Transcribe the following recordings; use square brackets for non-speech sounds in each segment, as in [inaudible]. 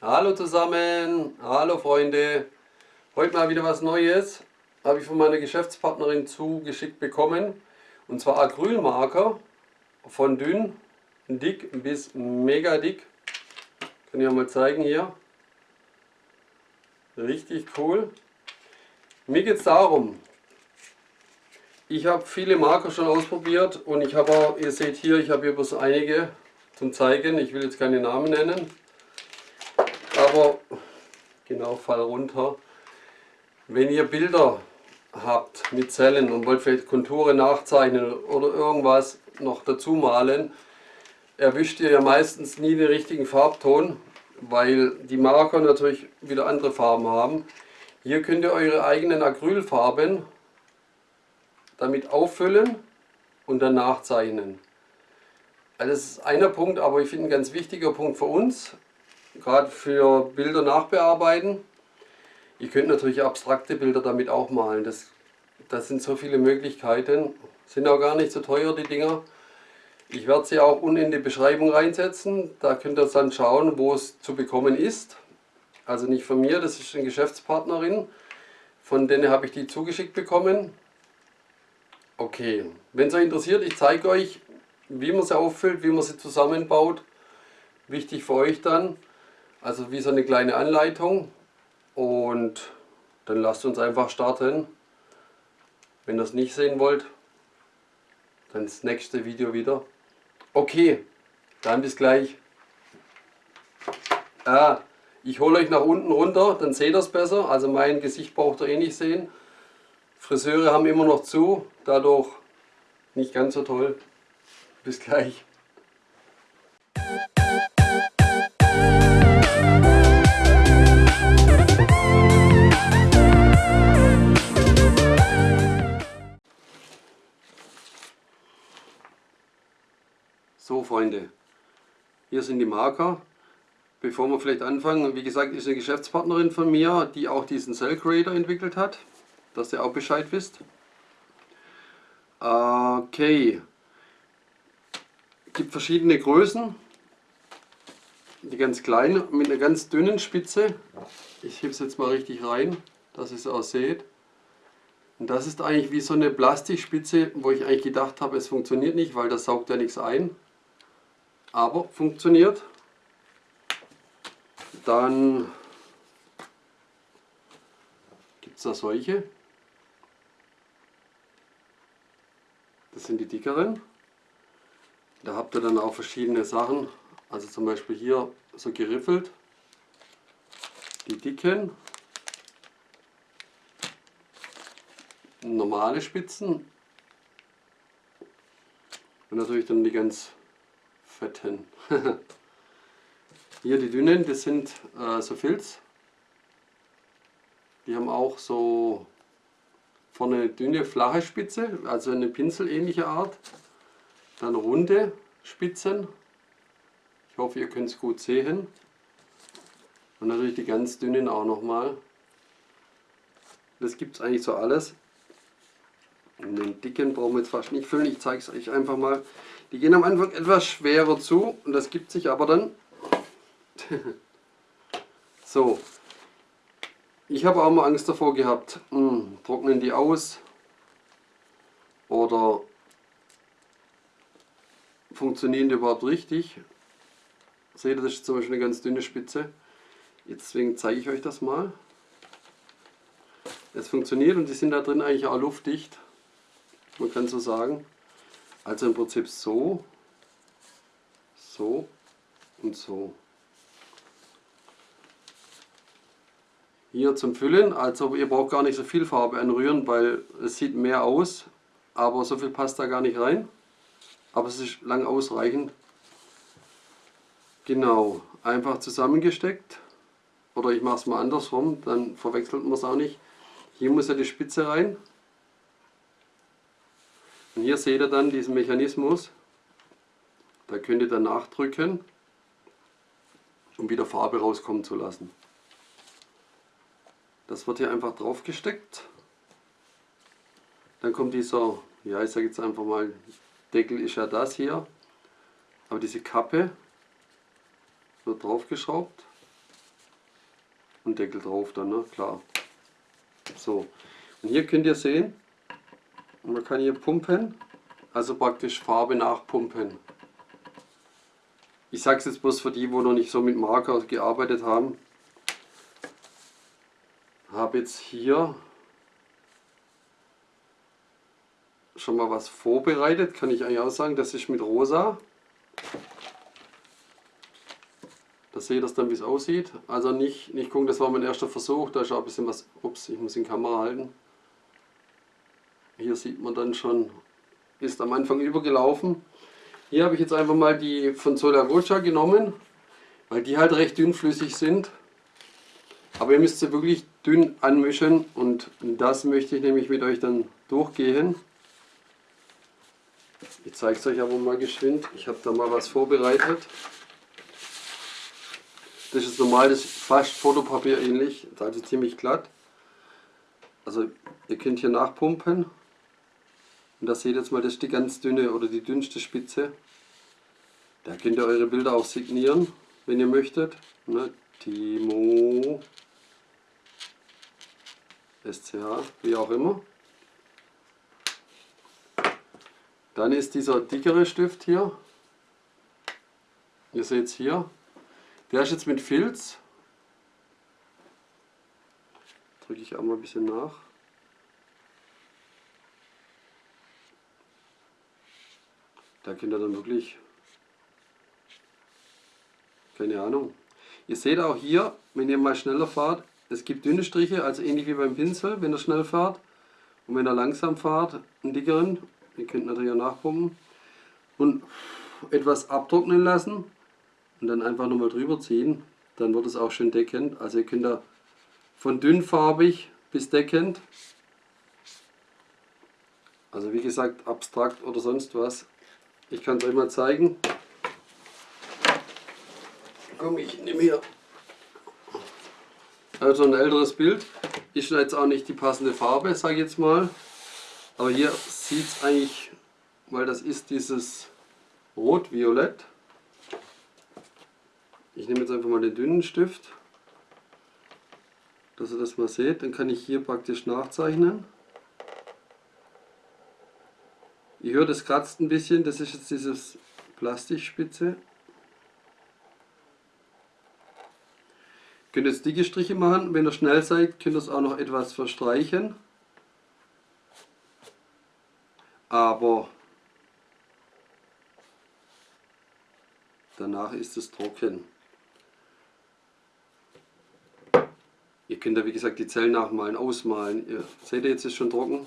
Hallo zusammen, hallo Freunde. Heute mal wieder was Neues. Habe ich von meiner Geschäftspartnerin zugeschickt bekommen. Und zwar Acrylmarker von dünn, dick bis mega dick. Kann ich euch mal zeigen hier. Richtig cool. Mir geht es darum, ich habe viele Marker schon ausprobiert und ich habe auch, ihr seht hier, ich habe hier bloß einige zum zeigen. Ich will jetzt keine Namen nennen. Aber, genau, fall runter. Wenn ihr Bilder habt mit Zellen und wollt vielleicht Konturen nachzeichnen oder irgendwas noch dazu malen, erwischt ihr ja meistens nie den richtigen Farbton, weil die Marker natürlich wieder andere Farben haben. Hier könnt ihr eure eigenen Acrylfarben damit auffüllen und dann nachzeichnen. Also das ist einer Punkt, aber ich finde ein ganz wichtiger Punkt für uns, gerade für Bilder nachbearbeiten. Ihr könnt natürlich abstrakte Bilder damit auch malen. Das, das sind so viele Möglichkeiten. Sind auch gar nicht so teuer, die Dinger. Ich werde sie auch unten in die Beschreibung reinsetzen. Da könnt ihr dann schauen, wo es zu bekommen ist. Also nicht von mir, das ist eine Geschäftspartnerin. Von denen habe ich die zugeschickt bekommen. Okay, wenn es euch interessiert, ich zeige euch, wie man sie auffüllt, wie man sie zusammenbaut. Wichtig für euch dann, also wie so eine kleine Anleitung. Und dann lasst uns einfach starten. Wenn ihr es nicht sehen wollt, dann das nächste Video wieder. Okay, dann bis gleich. Ah, ich hole euch nach unten runter, dann seht ihr es besser. Also mein Gesicht braucht ihr eh nicht sehen. Friseure haben immer noch zu, dadurch nicht ganz so toll. Bis gleich. Freunde, hier sind die Marker. Bevor wir vielleicht anfangen, wie gesagt, ist eine Geschäftspartnerin von mir, die auch diesen Cell Creator entwickelt hat dass ihr auch Bescheid wisst. Okay. gibt verschiedene Größen. Die ganz kleinen mit einer ganz dünnen Spitze. Ich hebe es jetzt mal richtig rein, dass ihr es auch seht. Und das ist eigentlich wie so eine Plastikspitze, wo ich eigentlich gedacht habe, es funktioniert nicht, weil das saugt ja nichts ein. Aber funktioniert. Dann gibt es da solche. Das sind die dickeren. Da habt ihr dann auch verschiedene Sachen. Also zum Beispiel hier so geriffelt. Die dicken. Normale Spitzen. Und natürlich dann die ganz fetten. [laughs] hier die dünnen, das sind äh, so Filz. Die haben auch so Vorne eine dünne, flache Spitze, also eine pinselähnliche Art. Dann runde Spitzen. Ich hoffe, ihr könnt es gut sehen. Und natürlich die ganz dünnen auch nochmal. Das gibt es eigentlich so alles. Und den dicken brauchen wir jetzt fast nicht füllen. Ich zeige es euch einfach mal. Die gehen am Anfang etwas schwerer zu und das gibt sich aber dann. [laughs] so, ich habe auch mal Angst davor gehabt, hm, trocknen die aus oder funktionieren die überhaupt richtig. Seht ihr, das ist zum Beispiel eine ganz dünne Spitze. Deswegen zeige ich euch das mal. Es funktioniert und die sind da drin eigentlich auch luftdicht. Man kann so sagen. Also im Prinzip so, so und so. hier zum Füllen. Also ihr braucht gar nicht so viel Farbe anrühren, weil es sieht mehr aus, aber so viel passt da gar nicht rein. Aber es ist lang ausreichend. Genau, einfach zusammengesteckt. Oder ich mache es mal andersrum, dann verwechselt man es auch nicht. Hier muss ja die Spitze rein. Und hier seht ihr dann diesen Mechanismus. Da könnt ihr dann nachdrücken, um wieder Farbe rauskommen zu lassen. Das wird hier einfach drauf gesteckt. Dann kommt dieser, ja ich sage jetzt einfach mal, Deckel ist ja das hier. Aber diese Kappe wird drauf geschraubt. Und Deckel drauf dann, ne? Klar. So. Und hier könnt ihr sehen, man kann hier pumpen, also praktisch Farbe nachpumpen. Ich sage es jetzt bloß für die, wo noch nicht so mit Marker gearbeitet haben. Habe jetzt hier schon mal was vorbereitet, kann ich eigentlich auch sagen, das ist mit rosa. Da seht ihr dann, wie es aussieht. Also nicht, nicht gucken, das war mein erster Versuch, da ist auch ein bisschen was, ups, ich muss in Kamera halten. Hier sieht man dann schon, ist am Anfang übergelaufen. Hier habe ich jetzt einfach mal die von Sola Rocha genommen, weil die halt recht dünnflüssig sind. Aber ihr müsst sie wirklich dünn anmischen und das möchte ich nämlich mit euch dann durchgehen. Ich zeige es euch aber mal geschwind. Ich habe da mal was vorbereitet. Das ist normal, das ist fast Fotopapier ähnlich, also ziemlich glatt. Also ihr könnt hier nachpumpen. Und da seht ihr jetzt mal, das ist die ganz dünne oder die dünnste Spitze. Da könnt ihr eure Bilder auch signieren, wenn ihr möchtet. Ne? Timo SCH, wie auch immer. Dann ist dieser dickere Stift hier. Ihr seht es hier. Der ist jetzt mit Filz. Drücke ich auch mal ein bisschen nach. Da könnt ihr dann wirklich, keine Ahnung. Ihr seht auch hier, wenn ihr mal schneller fahrt, es gibt dünne Striche, also ähnlich wie beim Pinsel, wenn ihr schnell fahrt. Und wenn ihr langsam fahrt, einen dickeren Ihr könnt natürlich auch nachpumpen. Und etwas abtrocknen lassen und dann einfach nochmal drüber ziehen. Dann wird es auch schön deckend. Also ihr könnt da von dünnfarbig bis deckend. Also wie gesagt, abstrakt oder sonst was. Ich kann es euch mal zeigen. Komm, ich nehme hier also ein älteres Bild. Ist jetzt auch nicht die passende Farbe, sage ich jetzt mal. Aber hier sieht es eigentlich, weil das ist dieses Rot-Violett. Ich nehme jetzt einfach mal den dünnen Stift, dass ihr das mal seht. Dann kann ich hier praktisch nachzeichnen. Ihr hört, es kratzt ein bisschen. Das ist jetzt dieses Plastikspitze. Ihr könnt jetzt dicke Striche machen. Wenn ihr schnell seid, könnt ihr es auch noch etwas verstreichen. aber danach ist es trocken. Ihr könnt da wie gesagt die Zellen nachmalen, ausmalen. Ihr seht ihr, jetzt ist schon trocken.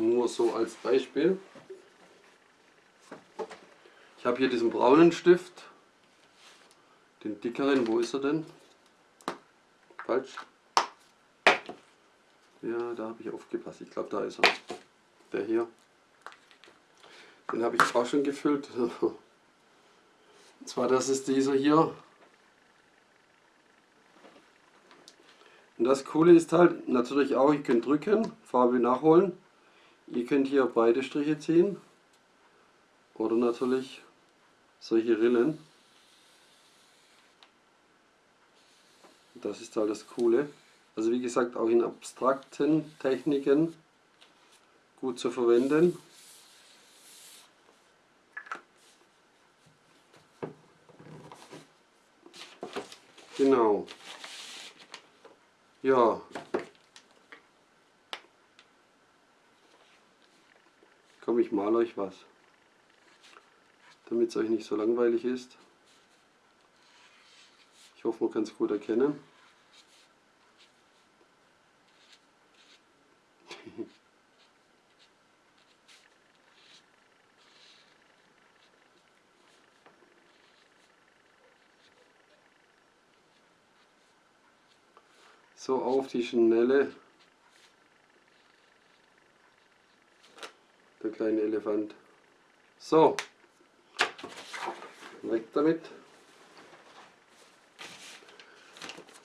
Nur so als Beispiel. Ich habe hier diesen braunen Stift, den dickeren, wo ist er denn? Falsch. Ja, da habe ich aufgepasst. Ich glaube, da ist er. Der hier. Den habe ich auch schon gefüllt. [laughs] Und zwar, das ist dieser hier. Und das Coole ist halt natürlich auch, ihr könnt drücken, Farbe nachholen. Ihr könnt hier beide Striche ziehen. Oder natürlich solche Rillen. Das ist halt das Coole. Also wie gesagt auch in abstrakten Techniken gut zu verwenden. Genau. Ja. Ich male euch was. Damit es euch nicht so langweilig ist. Ich hoffe, man kann es gut erkennen. [laughs] so auf die Schnelle kleine Elefant. So, weg damit.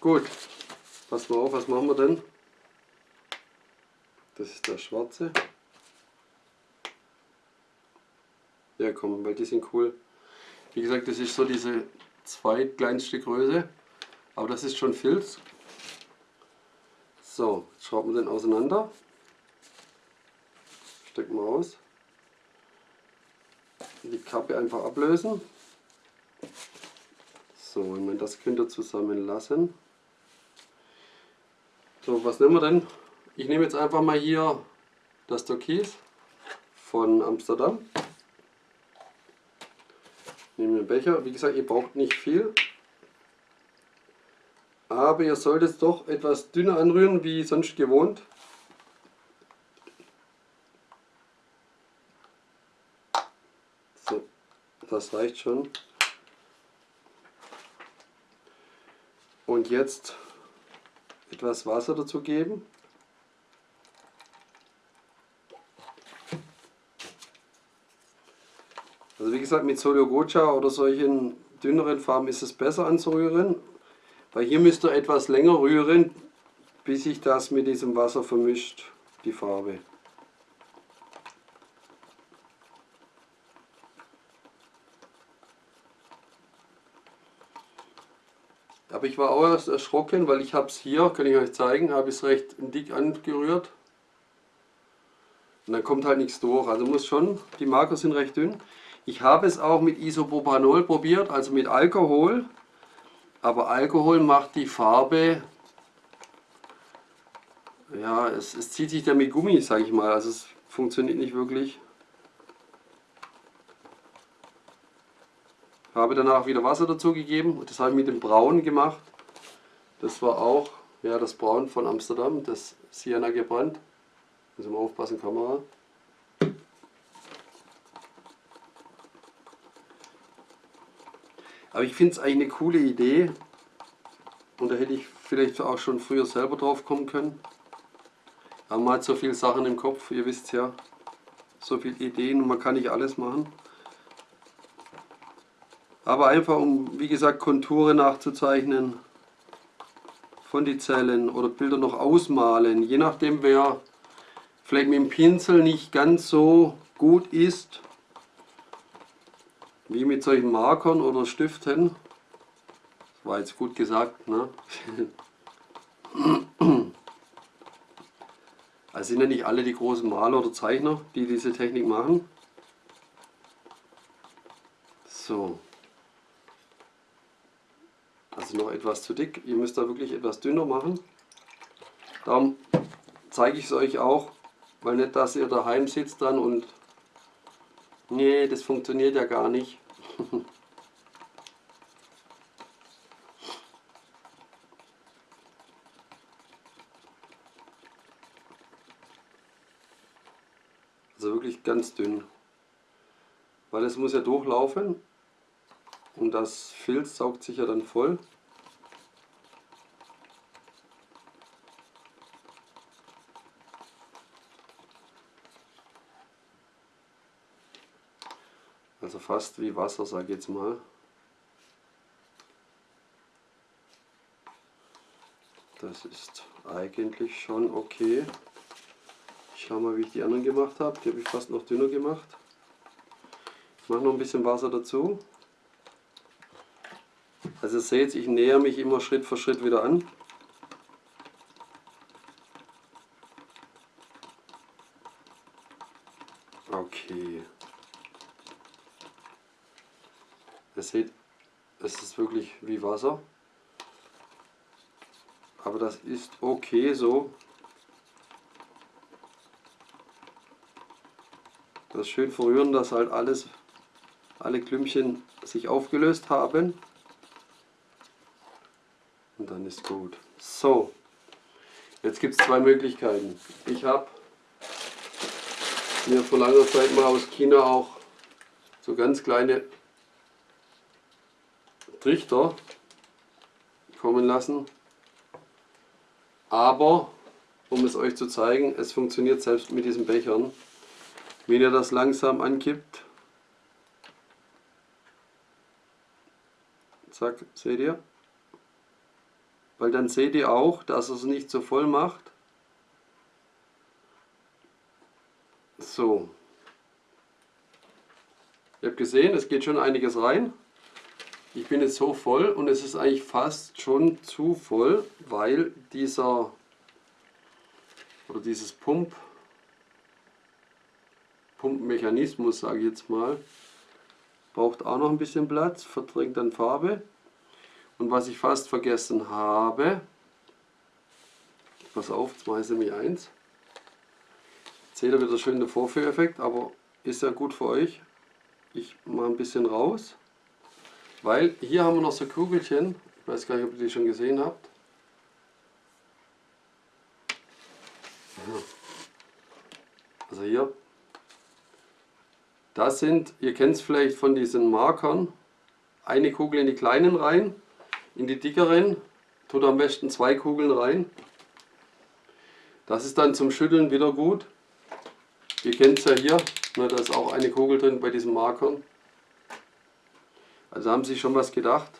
Gut, pass mal auf, was machen wir denn? Das ist der schwarze. Ja komm, weil die sind cool. Wie gesagt, das ist so diese zweitkleinste Größe. Aber das ist schon Filz. So, jetzt schrauben wir den auseinander. Stecken wir aus. Die Kappe einfach ablösen. So, ich meine, das könnt ihr zusammen lassen. So, was nehmen wir denn? Ich nehme jetzt einfach mal hier das Türkis von Amsterdam. Nehme den Becher. Wie gesagt, ihr braucht nicht viel. Aber ihr solltet es doch etwas dünner anrühren wie sonst gewohnt. So, das reicht schon. Und jetzt etwas Wasser dazu geben. Also wie gesagt, mit Solio Gocha oder solchen dünneren Farben ist es besser anzurühren. Weil hier müsst ihr etwas länger rühren, bis sich das mit diesem Wasser vermischt, die Farbe. Aber ich war auch erst erschrocken, weil ich habe es hier, kann ich euch zeigen, habe ich es recht dick angerührt. Und dann kommt halt nichts durch. Also muss schon, die Marker sind recht dünn. Ich habe es auch mit Isopropanol probiert, also mit Alkohol. Aber Alkohol macht die Farbe, ja, es, es zieht sich da mit Gummi, sage ich mal. Also es funktioniert nicht wirklich. Habe danach wieder Wasser dazu gegeben und das habe ich mit dem Braun gemacht. Das war auch ja, das Braun von Amsterdam, das Sienna gebrannt. Müssen wir aufpassen, Kamera. Aber ich finde es eigentlich eine coole Idee und da hätte ich vielleicht auch schon früher selber drauf kommen können. Aber man hat so viele Sachen im Kopf, ihr wisst ja, so viele Ideen und man kann nicht alles machen. Aber einfach um, wie gesagt, Konturen nachzuzeichnen von die Zellen oder Bilder noch ausmalen. Je nachdem, wer vielleicht mit dem Pinsel nicht ganz so gut ist, wie mit solchen Markern oder Stiften. Das war jetzt gut gesagt, ne? [clears throat] Also sind ja nicht alle die großen Maler oder Zeichner, die diese Technik machen. So. Also noch etwas zu dick. Ihr müsst da wirklich etwas dünner machen. Darum zeige ich es euch auch, weil nicht, dass ihr daheim sitzt dann und nee, das funktioniert ja gar nicht. [laughs] also wirklich ganz dünn. Weil es muss ja durchlaufen und das Filz saugt sich ja dann voll. Fast wie Wasser, sage ich jetzt mal. Das ist eigentlich schon okay. Ich schau mal, wie ich die anderen gemacht habe. Die habe ich fast noch dünner gemacht. Ich mache noch ein bisschen Wasser dazu. Also ihr seht, ich näher mich immer Schritt für Schritt wieder an. Okay. Ihr seht, es ist wirklich wie Wasser. Aber das ist okay so. Das schön verrühren, dass halt alles, alle Klümpchen sich aufgelöst haben und dann ist gut. So, jetzt gibt es zwei Möglichkeiten. Ich habe mir vor langer Zeit mal aus China auch so ganz kleine Trichter kommen lassen. Aber, um es euch zu zeigen, es funktioniert selbst mit diesen Bechern. Wenn ihr das langsam ankippt, zack, seht ihr, weil dann seht ihr auch, dass es nicht so voll macht. So. Ihr habt gesehen, es geht schon einiges rein. Ich bin jetzt so voll und es ist eigentlich fast schon zu voll, weil dieser oder dieses Pump Pumpmechanismus, sage ich jetzt mal, braucht auch noch ein bisschen Platz, verdrängt dann Farbe. Und was ich fast vergessen habe, pass auf, jetzt mache ich nämlich eins. Jetzt seht ihr wieder schön den Vorführeffekt, aber ist ja gut für euch. Ich mache ein bisschen raus, weil hier haben wir noch so Kugelchen, ich weiß gar nicht, ob ihr die schon gesehen habt. Also hier das sind, ihr kennt es vielleicht von diesen Markern, eine Kugel in die kleinen rein, in die dickeren, tut am besten zwei Kugeln rein. Das ist dann zum Schütteln wieder gut. Ihr kennt es ja hier, ne, da ist auch eine Kugel drin bei diesen Markern. Also haben sie schon was gedacht.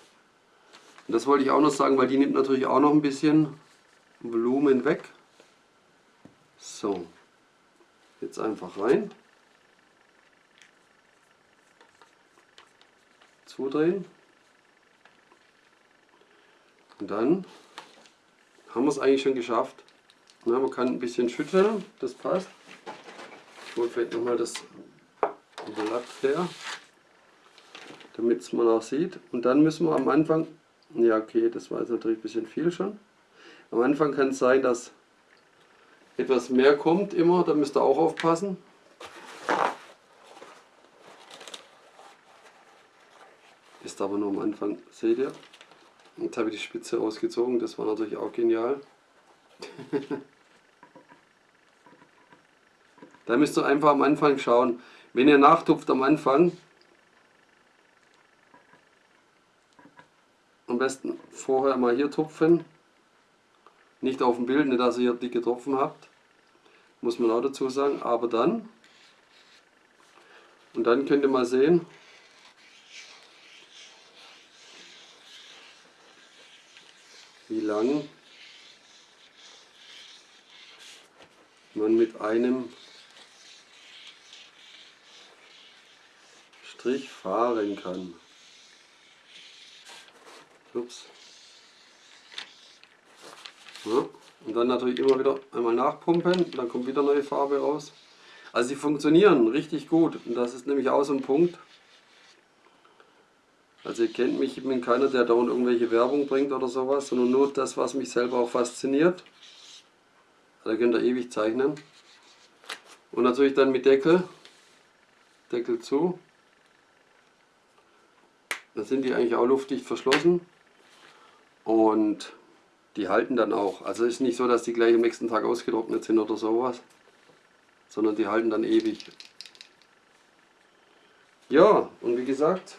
Und das wollte ich auch noch sagen, weil die nimmt natürlich auch noch ein bisschen Volumen weg. So, jetzt einfach rein. zudrehen. Und dann haben wir es eigentlich schon geschafft. Na, man kann ein bisschen schütteln, das passt. Ich hole vielleicht nochmal das Blatt her, damit es man auch sieht. Und dann müssen wir am Anfang, ja okay, das war jetzt natürlich ein bisschen viel schon. Am Anfang kann es sein, dass etwas mehr kommt immer, da müsst ihr auch aufpassen. Ist aber nur am Anfang, seht ihr? Jetzt habe ich die Spitze ausgezogen, das war natürlich auch genial. [laughs] da müsst ihr einfach am Anfang schauen. Wenn ihr nachtupft am Anfang, besten vorher mal hier tupfen. Nicht auf dem Bild, nicht dass ihr hier dicke Tropfen habt. Muss man auch dazu sagen. Aber dann, und dann könnt ihr mal sehen, wie lang man mit einem Strich fahren kann. Ups. Ja, und dann natürlich immer wieder einmal nachpumpen, dann kommt wieder neue Farbe raus. Also sie funktionieren richtig gut und das ist nämlich auch so ein Punkt, also ihr kennt mich, ich bin keiner, der dauernd irgendwelche Werbung bringt oder sowas, sondern nur das, was mich selber auch fasziniert. Da könnt ihr ewig zeichnen. Und natürlich dann mit Deckel. Deckel zu. Da sind die eigentlich auch luftdicht verschlossen. Und die halten dann auch. Also ist nicht so, dass die gleich am nächsten Tag ausgetrocknet sind oder sowas. Sondern die halten dann ewig. Ja, und wie gesagt,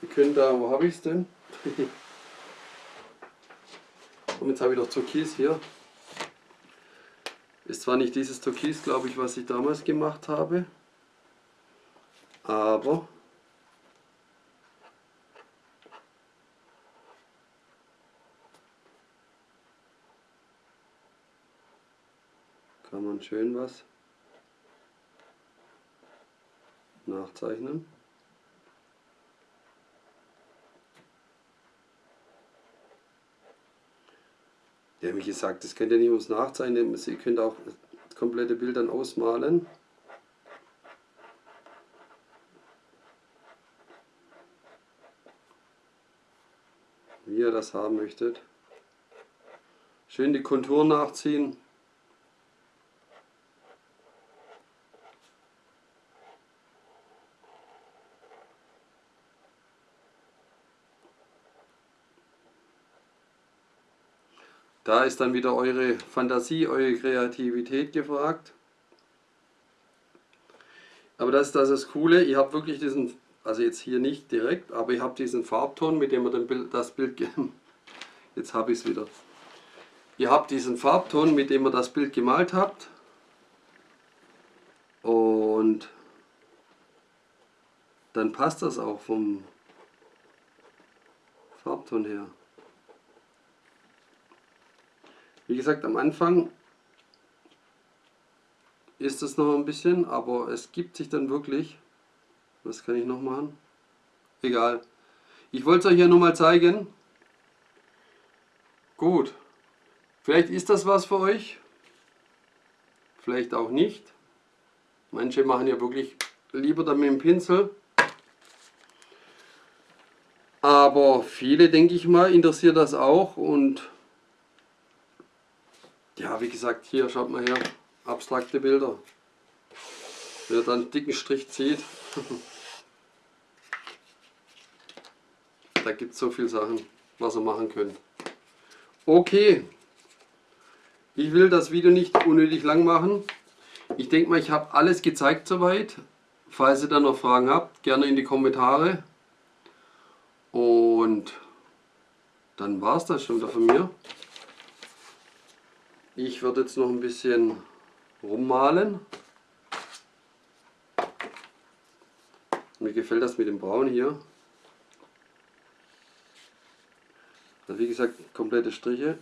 wir können da, wo habe ich es denn? [laughs] Und jetzt habe ich noch Türkis hier. Ist zwar nicht dieses Türkis, glaube ich, was ich damals gemacht habe, aber schön was nachzeichnen. Ja, wie gesagt, das könnt ihr nicht ums Nachzeichnen, ihr könnt auch komplette Bild dann ausmalen. Wie ihr das haben möchtet. Schön die Kontur nachziehen. Da ist dann wieder eure Fantasie, eure Kreativität gefragt. Aber das ist das, Coole, ihr habt wirklich diesen, also jetzt hier nicht direkt, aber ihr habt diesen Farbton, mit dem ihr Bild, das Bild, [laughs] jetzt habe ich es wieder. Ihr habt diesen Farbton, mit dem ihr das Bild gemalt habt. Und dann passt das auch vom Farbton her. Wie gesagt, am Anfang ist es noch ein bisschen, aber es gibt sich dann wirklich. Was kann ich noch machen? Egal. Ich wollte es euch ja nur mal zeigen. Gut. Vielleicht ist das was für euch. Vielleicht auch nicht. Manche machen ja wirklich lieber dann mit dem Pinsel. Aber viele, denke ich mal, interessiert das auch. Und ja, wie gesagt, hier schaut mal her. Abstrakte Bilder. Wer dann einen dicken Strich zieht. [laughs] da gibt es so viele Sachen, was ihr machen könnt. Okay. Ich will das Video nicht unnötig lang machen. Ich denke mal, ich habe alles gezeigt soweit. Falls ihr dann noch Fragen habt, gerne in die Kommentare. Und dann war es das schon wieder von mir. Ich werde jetzt noch ein bisschen rummalen. Mir gefällt das mit dem Braun hier. Also wie gesagt, komplette Striche.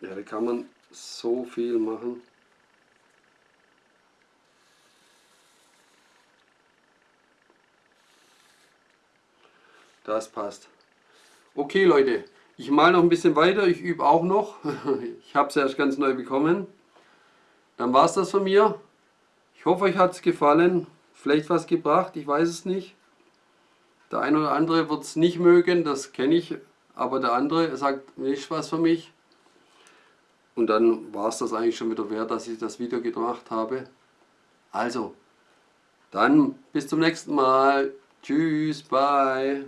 Ja, da kann man so viel machen. Das passt. Okay Leute, ich male noch ein bisschen weiter, ich übe auch noch. [laughs] Ich habe es erst ganz neu bekommen. Dann war es das von mir. Ich hoffe euch hat es gefallen. Vielleicht was gebracht, ich weiß es nicht. Der eine oder andere wird es nicht mögen, das kenne ich. Aber der andere sagt, nicht was für mich. Und dann war es das eigentlich schon wieder wert, dass ich das Video gemacht habe. Also, dann bis zum nächsten Mal. Tschüss, bye.